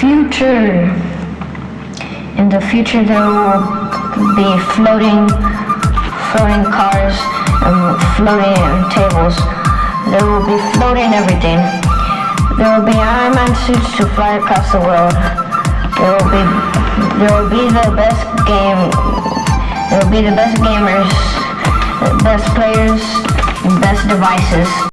future, in the future there will be floating, floating cars and floating tables. There will be floating everything. There will be Iron Man suits to fly across the world. There will be, there will be the best game. There will be the best gamers, best players, best devices.